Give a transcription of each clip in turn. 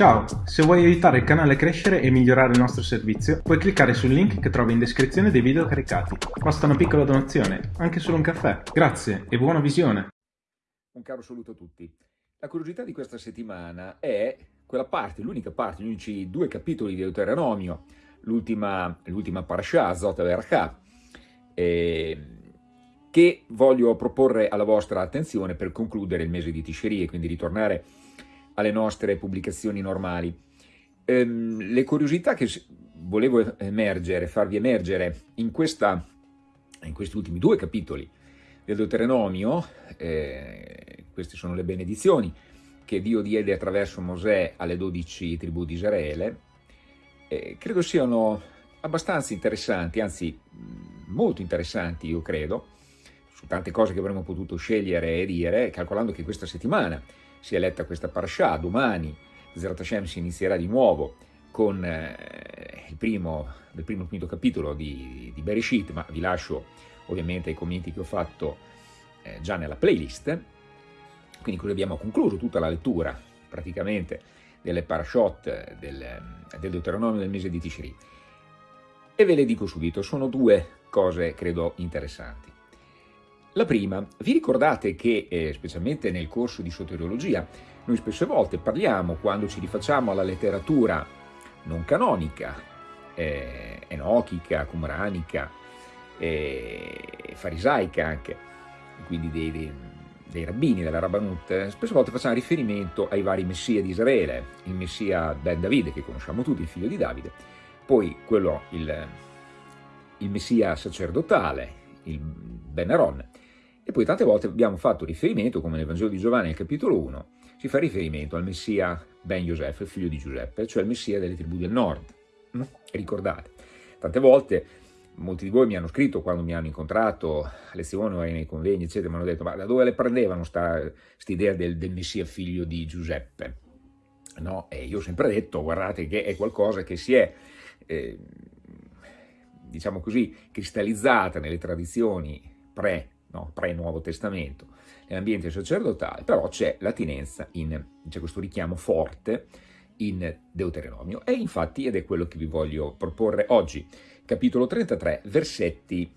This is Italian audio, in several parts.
Ciao, se vuoi aiutare il canale a crescere e migliorare il nostro servizio, puoi cliccare sul link che trovi in descrizione dei video caricati. Basta una piccola donazione, anche solo un caffè. Grazie e buona visione! Un caro saluto a tutti. La curiosità di questa settimana è quella parte, l'unica parte, gli unici due capitoli di Deuteronomio, l'ultima parasha, Zot Vercha, eh, che voglio proporre alla vostra attenzione per concludere il mese di Tishri e quindi ritornare alle nostre pubblicazioni normali. Ehm, le curiosità che volevo emergere, farvi emergere in, questa, in questi ultimi due capitoli del Deuteronomio, eh, queste sono le benedizioni che Dio diede attraverso Mosè alle dodici tribù di Israele, eh, credo siano abbastanza interessanti, anzi molto interessanti io credo, su tante cose che avremmo potuto scegliere e dire, calcolando che questa settimana si è letta questa parasha, domani Zerat Hashem si inizierà di nuovo con eh, il, primo, il primo quinto capitolo di, di Bereshit, ma vi lascio ovviamente i commenti che ho fatto eh, già nella playlist, quindi così abbiamo concluso tutta la lettura praticamente delle parashot del, del Deuteronomio del mese di Tishri. E ve le dico subito, sono due cose credo interessanti. La prima, vi ricordate che, eh, specialmente nel corso di soteriologia, noi spesse volte parliamo, quando ci rifacciamo alla letteratura non canonica, eh, enochica, cumranica, eh, farisaica anche, quindi dei, dei, dei rabbini della Rabbanut, spesse volte facciamo riferimento ai vari messia di Israele, il messia Ben Davide, che conosciamo tutti, il figlio di Davide, poi quello, il, il messia sacerdotale, il Ben Aaron, e poi tante volte abbiamo fatto riferimento, come nel Vangelo di Giovanni al capitolo 1, si fa riferimento al Messia Ben Yosef, figlio di Giuseppe, cioè il Messia delle tribù del nord. Mm? Ricordate, tante volte molti di voi mi hanno scritto quando mi hanno incontrato a lezione o nei convegni, eccetera, mi hanno detto ma da dove le prendevano questa idea del, del, Messia figlio di Giuseppe? No? E io ho sempre detto, guardate che è qualcosa che si è, eh, diciamo così, cristallizzata nelle tradizioni pre no? pre-Nuovo Testamento, nell'ambiente sacerdotale, però c'è l'attinenza, c'è questo richiamo forte in Deuteronomio e infatti ed è quello che vi voglio proporre oggi, capitolo 33, versetti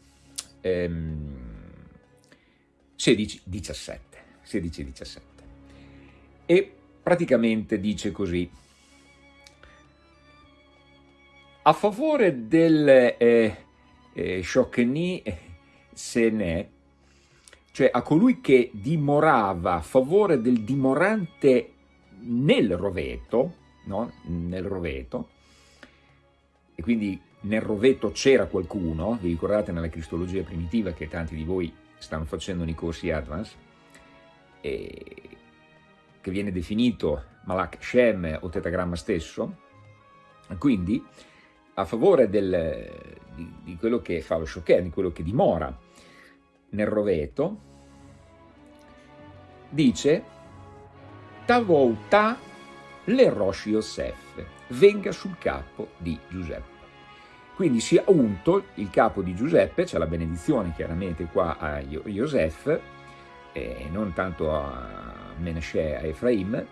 ehm, 16-17, 16-17 e praticamente dice così a favore del eh, eh, Shokeni Sene cioè a colui che dimorava a favore del dimorante nel roveto, no? nel roveto, e quindi nel roveto c'era qualcuno, vi ricordate nella cristologia primitiva che tanti di voi stanno facendo nei corsi Advance, che viene definito Malak Shem o tetagramma stesso, quindi a favore del, di, di, quello che fa lo Shoker, di quello che dimora nel roveto, dice Tavouta le Rosh Yosef, venga sul capo di Giuseppe. Quindi si è unto il capo di Giuseppe, c'è la benedizione chiaramente qua a Yosef, e non tanto a Menashe, a Efraim,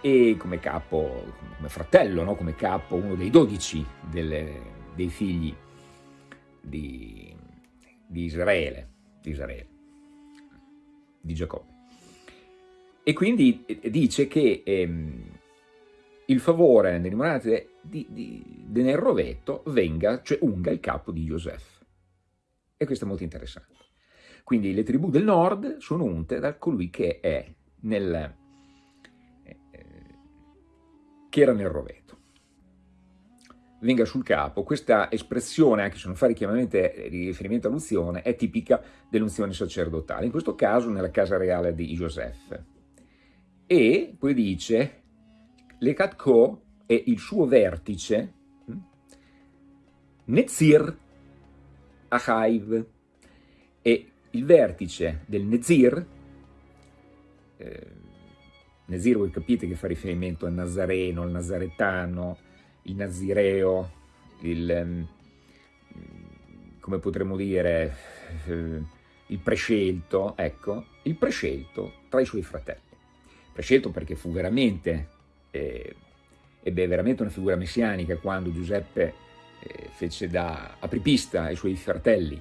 e come capo, come fratello, no? come capo, uno dei dodici dei figli di, di Israele, di Israele, di Giacobbe. E quindi eh, dice che ehm, il favore nelle monete di, di, nel rovetto venga, cioè unga il capo di Yosef. E questo è molto interessante. Quindi le tribù del nord sono unte da colui che è nel, eh, che era nel rovetto venga sul capo, questa espressione, anche se non fa riferimento all'unzione, è tipica dell'unzione sacerdotale, in questo caso nella casa reale di Joseph. E poi dice, le Katko è il suo vertice, hm, Nezir Achaiv, e il vertice del Nezir, eh, Nezir voi capite che fa riferimento al Nazareno, al Nazaretano, il nazireo, il, ehm, come potremmo dire, eh, il prescelto, ecco, il prescelto tra i suoi fratelli. Prescelto perché fu veramente eh, ebbe veramente una figura messianica quando Giuseppe eh, fece da apripista ai suoi fratelli,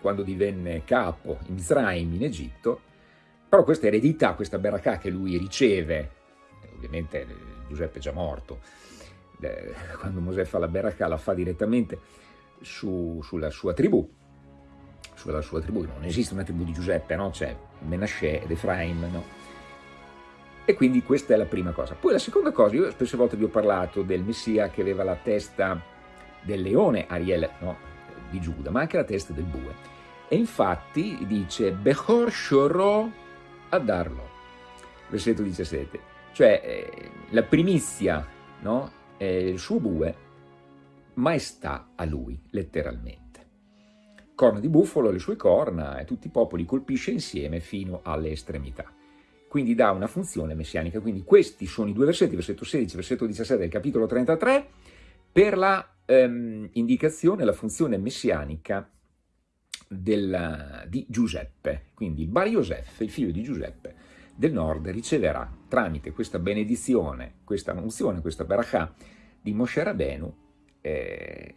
quando divenne capo in Mizraim, in Egitto, però questa eredità, questa beracà che lui riceve, ovviamente Giuseppe è già morto, eh, quando Mosè fa la beracà la fa direttamente su, sulla sua tribù, sulla sua tribù, non esiste una tribù di Giuseppe, no? c'è Menasce ed Efraim, no? E quindi questa è la prima cosa. Poi la seconda cosa, io spesse volte vi ho parlato del Messia che aveva la testa del leone, Ariel, no, di Giuda, ma anche la testa del bue. E infatti dice, Bechor Shoro Adarlo, versetto 17, cioè eh, la primizia, no, è il suo bue, maestà a lui, letteralmente. Corna di bufalo, le sue corna, e tutti i popoli colpisce insieme fino alle estremità quindi dà una funzione messianica. Quindi questi sono i due versetti, versetto 16 versetto 17 del capitolo 33, per la ehm, indicazione, la funzione messianica del, di Giuseppe. Quindi Bar Yosef, il figlio di Giuseppe del nord, riceverà tramite questa benedizione, questa unzione, questa barakah di Moshe Rabenu, eh,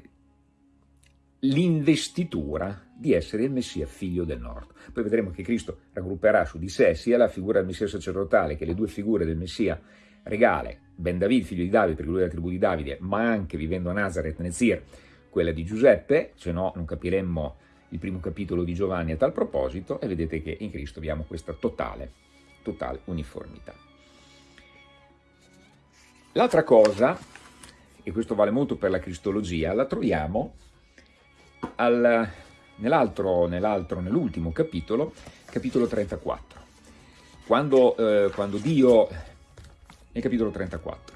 l'investitura di essere il Messia figlio del nord. Poi vedremo che Cristo raggrupperà su di sé sia la figura del Messia sacerdotale che le due figure del Messia regale, Ben David, figlio di Davide, perché lui è la tribù di Davide, ma anche vivendo a Nazareth, Nezir, quella di Giuseppe, se no non capiremmo il primo capitolo di Giovanni a tal proposito, e vedete che in Cristo abbiamo questa totale, totale uniformità. L'altra cosa, e questo vale molto per la cristologia, la troviamo al, nell'altro, nell'altro, nell'ultimo capitolo, capitolo 34. Quando, eh, quando Dio, nel capitolo 34,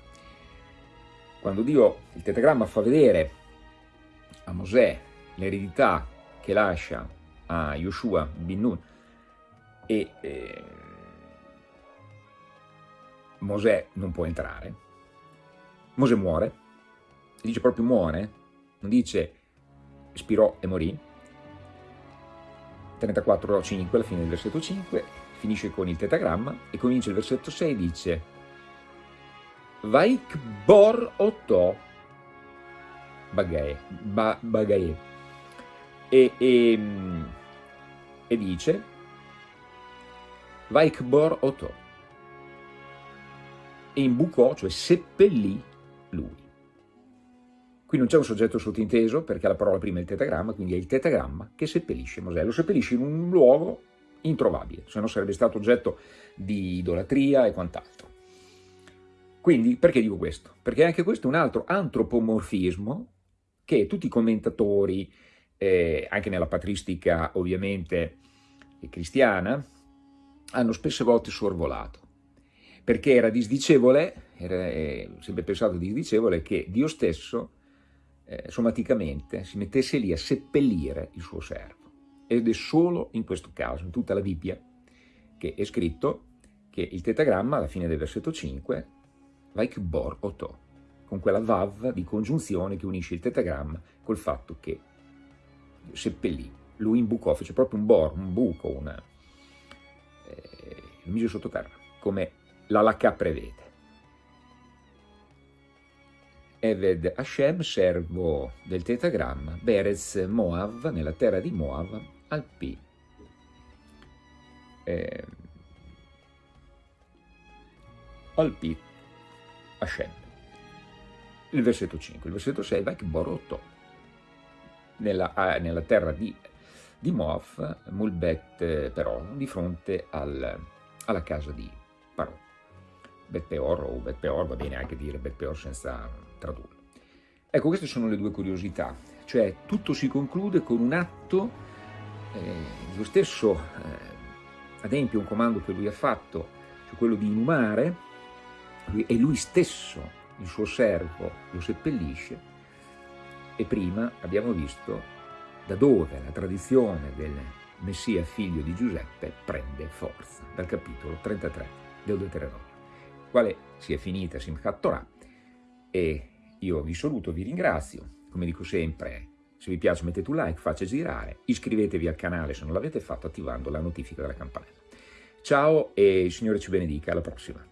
quando Dio, il tetagramma fa vedere a Mosè l'eredità che lascia a Yoshua bin Nun e eh, Mosè non può entrare, Mosè muore, dice proprio muore, non dice spirò e morì, 34.5 alla fine del versetto 5, finisce con il tetagramma e comincia il versetto 6 dice Vaik bor oto bagae, ba, bagae. E, e, e dice Vaik bor oto e imbucò, cioè seppellì lui. Qui non c'è un soggetto sottinteso perché la parola prima è il tetagramma, quindi è il tetagramma che seppellisce Mosè. Lo seppellisce in un luogo introvabile, se no sarebbe stato oggetto di idolatria e quant'altro. Quindi, perché dico questo? Perché anche questo è un altro antropomorfismo che tutti i commentatori, eh, anche nella patristica ovviamente cristiana, hanno spesse volte sorvolato. Perché era disdicevole, era eh, sempre pensato disdicevole, che Dio stesso eh, somaticamente si mettesse lì a seppellire il suo servo. Ed è solo in questo caso, in tutta la Bibbia, che è scritto che il tetagramma, alla fine del versetto 5, like bor oto, con quella vav di congiunzione che unisce il tetagramma col fatto che seppellì, lui imbucò, fece proprio un bor, un buco, una, eh, lo mise sottoterra, come l'Alakà prevede. Eved Hashem, servo del tetagramma, Berez Moav, nella terra di Moav, al P. Eh, al P. Hashem. Il versetto 5. Il versetto 6, Vek Borotto, nella, nella terra di, di Moav, Mulbet però, di fronte al, alla casa di Parò. Bet Peor o Bet Peor, va bene anche dire Bet Peor senza tradurlo. Ecco, queste sono le due curiosità, cioè tutto si conclude con un atto, eh, lo stesso eh, adempie un comando che lui ha fatto, cioè quello di inumare, lui, e lui stesso, il suo servo, lo seppellisce, e prima abbiamo visto da dove la tradizione del Messia figlio di Giuseppe prende forza, dal capitolo 33 del Deuteronomio, quale si è finita Simchat Torah, e io vi saluto, vi ringrazio, come dico sempre, se vi piace mettete un like, faccia girare, iscrivetevi al canale se non l'avete fatto attivando la notifica della campanella. Ciao e il Signore ci benedica, alla prossima.